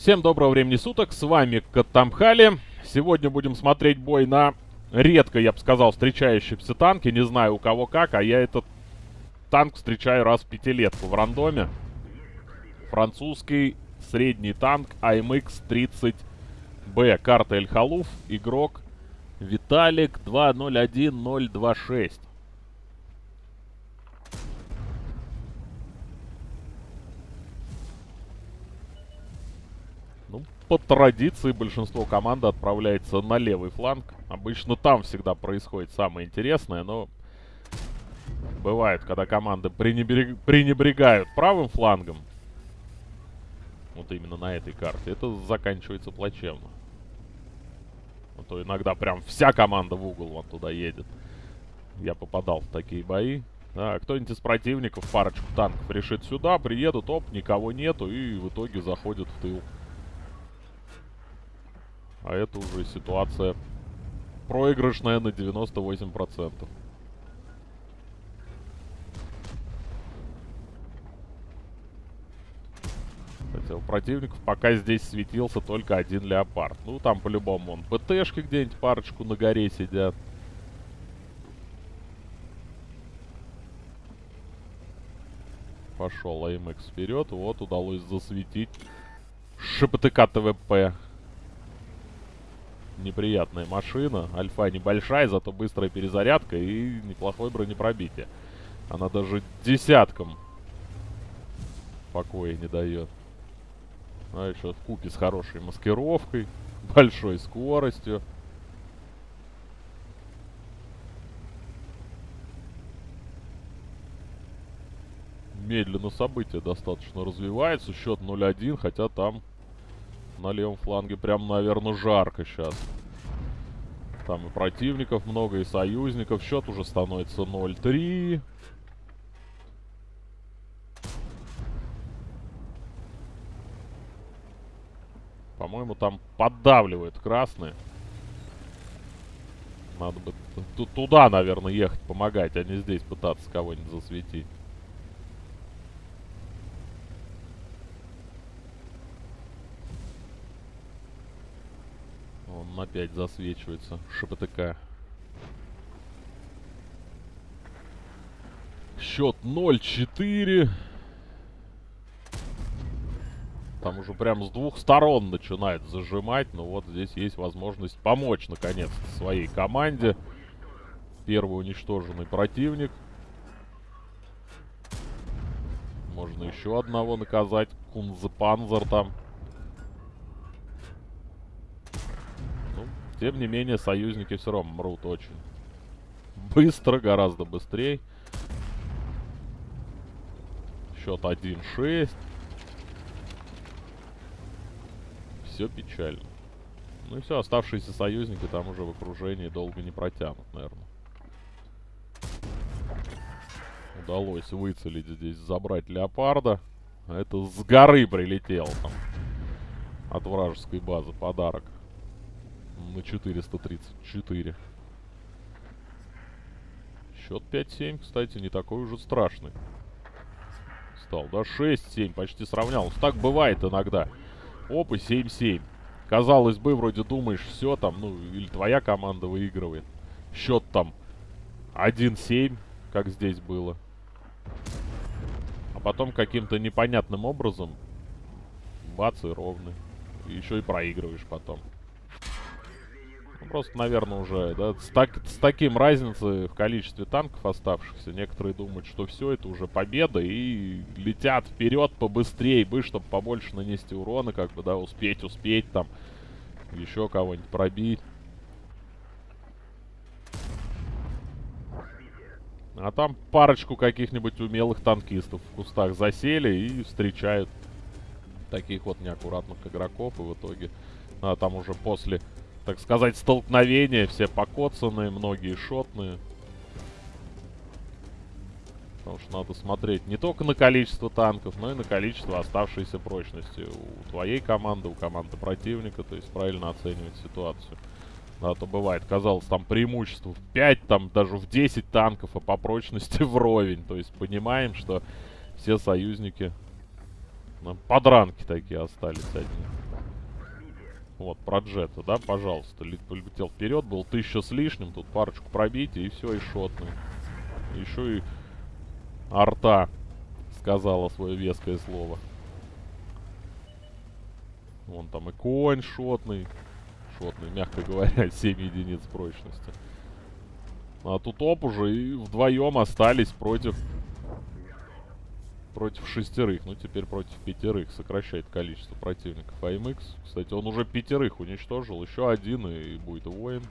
Всем доброго времени суток, с вами Катамхали. Сегодня будем смотреть бой на редко, я бы сказал, встречающемся танке. Не знаю у кого как, а я этот танк встречаю раз в пятилетку в рандоме. Французский средний танк AMX-30B. Карта Эль-Халуф, игрок Виталик 201026. По традиции большинство команды отправляется на левый фланг. Обычно там всегда происходит самое интересное, но бывает, когда команды пренебрег... пренебрегают правым флангом, вот именно на этой карте, это заканчивается плачевно. А то иногда прям вся команда в угол вон туда едет. Я попадал в такие бои. А, кто-нибудь из противников парочку танков решит сюда, приедут, оп, никого нету, и в итоге заходят в тыл. А это уже ситуация проигрышная на 98%. Кстати, у противников пока здесь светился только один леопард. Ну, там по-любому он ПТшки где-нибудь парочку на горе сидят. Пошел АМХ вперед. Вот, удалось засветить ШПТК ТВП неприятная машина. Альфа небольшая, зато быстрая перезарядка и неплохое бронепробитие. Она даже десяткам покоя не дает. А еще в купе с хорошей маскировкой, большой скоростью. Медленно события достаточно развивается. Счет 0-1, хотя там на левом фланге прям, наверное, жарко сейчас. Там и противников много, и союзников. Счет уже становится 0-3. По-моему, там поддавливают красные. Надо бы туда, наверное, ехать помогать, а не здесь пытаться кого-нибудь засветить. Он опять засвечивается. ШПТК. Счет 0-4. Там уже прям с двух сторон начинает зажимать. Но вот здесь есть возможность помочь, наконец своей команде. Первый уничтоженный противник. Можно еще одного наказать. Кунзепанзер там. Тем не менее, союзники все равно мрут очень быстро, гораздо быстрее. Счет 1-6. Все печально. Ну и все, оставшиеся союзники там уже в окружении долго не протянут, наверное. Удалось выцелить здесь, забрать леопарда. Это с горы прилетел там. От вражеской базы подарок на 434. Счет 5-7, кстати, не такой уже страшный. Стал, да? 6-7, почти сравнялся. Так бывает иногда. Оп, и 7-7. Казалось бы, вроде думаешь, все там, ну, или твоя команда выигрывает. Счет там 1-7, как здесь было. А потом каким-то непонятным образом бац и ровный. еще и проигрываешь потом. Ну, просто, наверное, уже, да, с, так, с таким разницей в количестве танков оставшихся, некоторые думают, что все, это уже победа, и летят вперед побыстрее, бы, чтобы побольше нанести урона, как бы, да, успеть, успеть, там, еще кого-нибудь пробить. А там парочку каких-нибудь умелых танкистов в кустах засели и встречают таких вот неаккуратных игроков, и в итоге, а, там уже после так сказать, столкновения. Все покоцанные, многие шотные. Потому что надо смотреть не только на количество танков, но и на количество оставшейся прочности у твоей команды, у команды противника. То есть правильно оценивать ситуацию. Да, то бывает, казалось, там преимущество в 5, там даже в 10 танков, а по прочности вровень. То есть понимаем, что все союзники ну, подранки такие остались одни. Вот, про джета, да, пожалуйста. Полетел вперед, был тысяча с лишним, тут парочку пробитий, и все, и шотный. Еще и арта сказала свое веское слово. Вон там и конь шотный. Шотный, мягко говоря, 7 единиц прочности. А тут оп уже и вдвоем остались против... Против шестерых. Ну, теперь против пятерых. Сокращает количество противников AMX. Кстати, он уже пятерых уничтожил. Еще один и будет воин.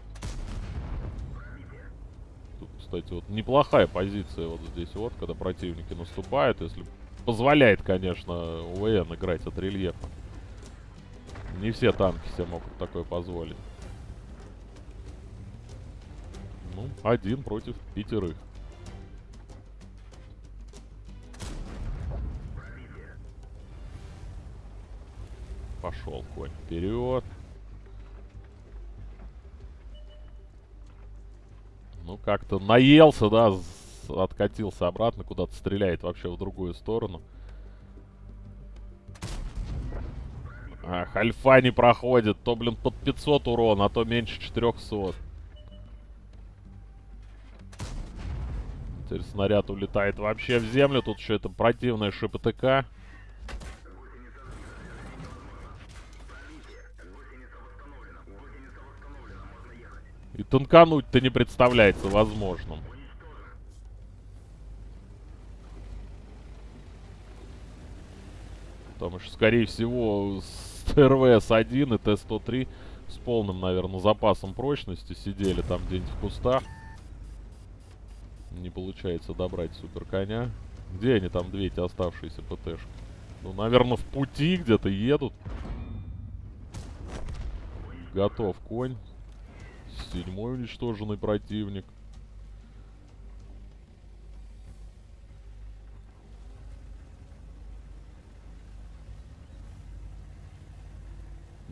Тут, кстати, вот неплохая позиция вот здесь вот, когда противники наступают. Если позволяет, конечно, УВН играть от рельефа. Не все танки себе могут такое позволить. Ну, один против пятерых. Пошел конь вперед. Ну, как-то наелся, да, откатился обратно, куда-то стреляет вообще в другую сторону. Ах, альфа не проходит. То, блин, под 500 урона, а то меньше 400. Теперь снаряд улетает вообще в землю. Тут еще это противная ШПТК. И танкануть-то не представляется возможным. Потому что, скорее всего, РВС-1 и Т-103 с полным, наверное, запасом прочности сидели там где-нибудь в кустах. Не получается добрать супер коня. Где они там, две эти оставшиеся ПТшки? Ну, наверное, в пути где-то едут. Готов конь. Седьмой уничтоженный противник.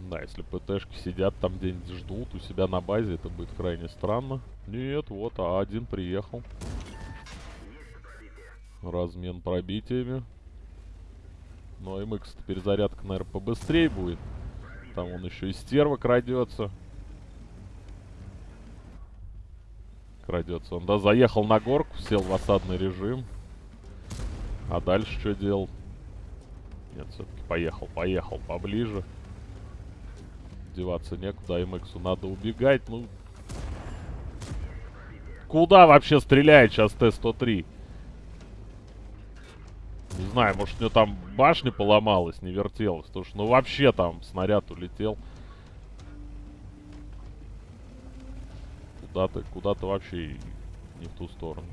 Да, если ПТшки сидят там где-нибудь ждут у себя на базе, это будет крайне странно. Нет, вот, а один приехал. Размен пробитиями. Но МХ перезарядка, наверное, побыстрее будет. Там он еще и стерва крадется. Крадется он, да, заехал на горку, сел в осадный режим. А дальше что делал? Нет, все-таки поехал, поехал поближе деваться некуда. МХу надо убегать. Ну, куда вообще стреляет сейчас Т-103? Не знаю, может у него там башня поломалась, не вертелась. Потому что, ну вообще там снаряд улетел. Куда-то, куда-то вообще не в ту сторону.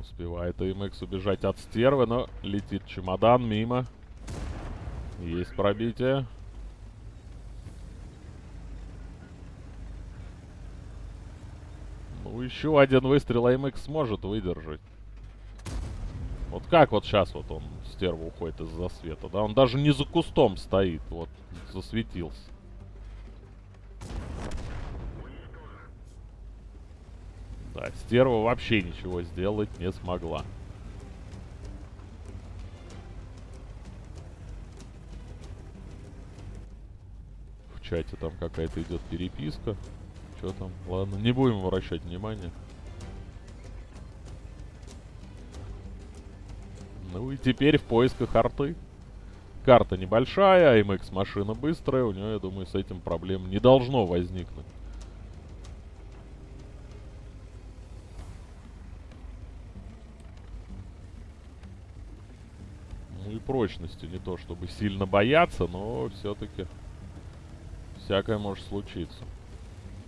Успевает АМХ убежать от стервы, но летит чемодан мимо. Есть пробитие. Ну, еще один выстрел АМХ сможет выдержать. Вот как вот сейчас вот он, стерва, уходит из-за света, да? Он даже не за кустом стоит, вот, засветился. Да, стерва вообще ничего сделать не смогла. чате там какая-то идет переписка. Что там? Ладно, не будем вращать внимание. Ну и теперь в поисках арты. Карта небольшая, АМХ машина быстрая. У нее, я думаю, с этим проблем не должно возникнуть. И прочности не то, чтобы сильно бояться, но все-таки... Всякое может случиться.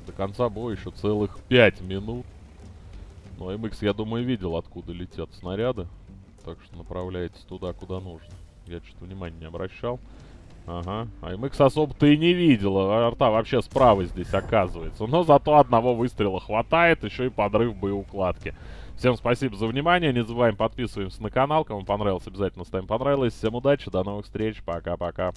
До конца боя еще целых 5 минут. Но MX, я думаю, видел, откуда летят снаряды. Так что направляйтесь туда, куда нужно. Я что-то внимания не обращал. Ага. А MX особо-то и не видел. А арта вообще справа здесь оказывается. Но зато одного выстрела хватает. Еще и подрыв боеукладки. Всем спасибо за внимание. Не забываем подписываемся на канал. Кому понравилось, обязательно ставим понравилось. Всем удачи. До новых встреч. Пока-пока.